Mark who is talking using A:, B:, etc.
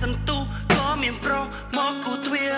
A: សន្ទុះក៏មានប្រុសមកគូទ្វារ